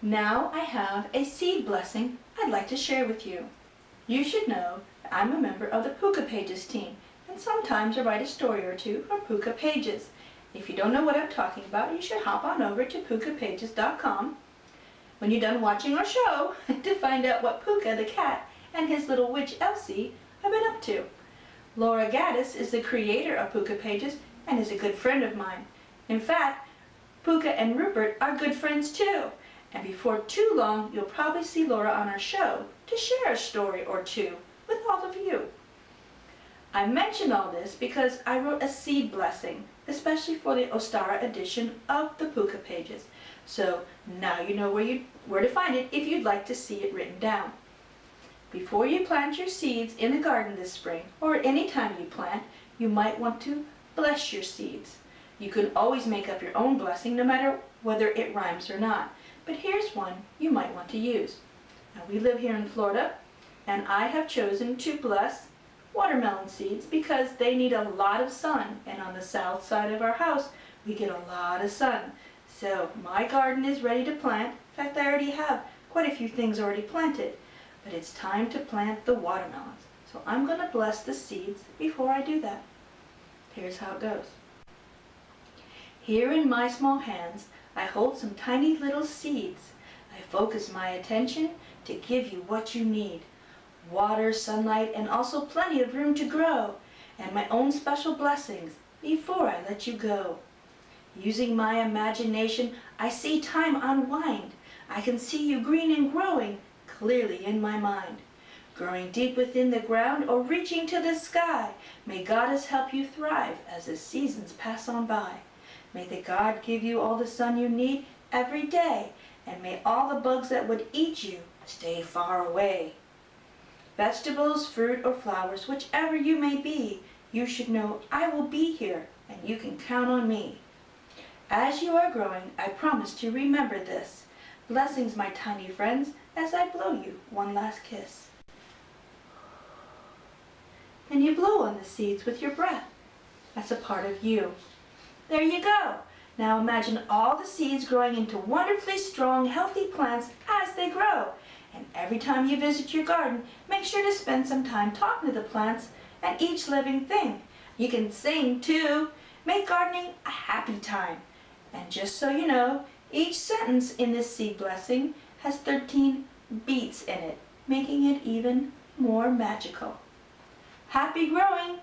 Now I have a seed blessing I'd like to share with you. You should know that I'm a member of the Pooka Pages team, and sometimes I write a story or two for Pooka Pages. If you don't know what I'm talking about, you should hop on over to pookapages.com when you're done watching our show to find out what Pooka the cat and his little witch Elsie have been up to. Laura Gaddis is the creator of Pooka Pages and is a good friend of mine. In fact, Pooka and Rupert are good friends too. And before too long, you'll probably see Laura on our show to share a story or two with all of you. I mention all this because I wrote a seed blessing, especially for the Ostara edition of the Pooka pages. So now you know where, you, where to find it if you'd like to see it written down. Before you plant your seeds in the garden this spring, or any time you plant, you might want to bless your seeds. You can always make up your own blessing no matter whether it rhymes or not. But here's one you might want to use. Now we live here in Florida and I have chosen to bless watermelon seeds because they need a lot of sun and on the south side of our house we get a lot of sun. So my garden is ready to plant. In fact I already have quite a few things already planted. But it's time to plant the watermelons. So I'm going to bless the seeds before I do that. Here's how it goes. Here in my small hands, I hold some tiny little seeds. I focus my attention to give you what you need. Water, sunlight, and also plenty of room to grow, and my own special blessings before I let you go. Using my imagination, I see time unwind. I can see you green and growing clearly in my mind. Growing deep within the ground or reaching to the sky, may Goddess help you thrive as the seasons pass on by. May the God give you all the sun you need every day, and may all the bugs that would eat you stay far away. Vegetables, fruit, or flowers, whichever you may be, you should know I will be here, and you can count on me. As you are growing, I promise to remember this. Blessings, my tiny friends, as I blow you one last kiss. And you blow on the seeds with your breath. That's a part of you. There you go. Now imagine all the seeds growing into wonderfully strong, healthy plants as they grow. And every time you visit your garden, make sure to spend some time talking to the plants and each living thing. You can sing too. Make gardening a happy time. And just so you know, each sentence in this seed blessing has 13 beats in it, making it even more magical. Happy growing!